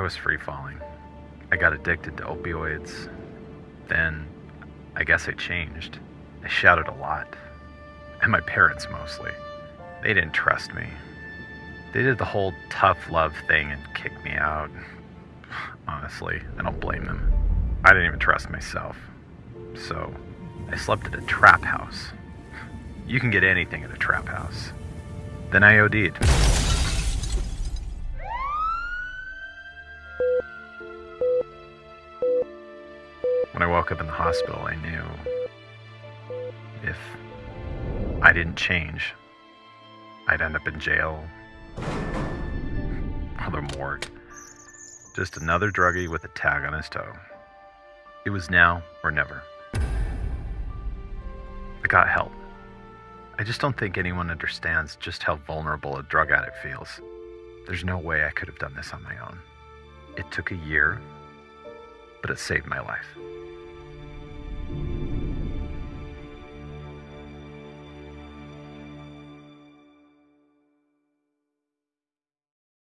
I was free falling. I got addicted to opioids. Then, I guess I changed. I shouted a lot. And my parents mostly. They didn't trust me. They did the whole tough love thing and kicked me out. Honestly, I don't blame them. I didn't even trust myself. So, I slept at a trap house. You can get anything at a trap house. Then I OD'd. When I woke up in the hospital, I knew if I didn't change, I'd end up in jail or the morgue. Just another druggie with a tag on his toe. It was now or never. I got help. I just don't think anyone understands just how vulnerable a drug addict feels. There's no way I could have done this on my own. It took a year, but it saved my life.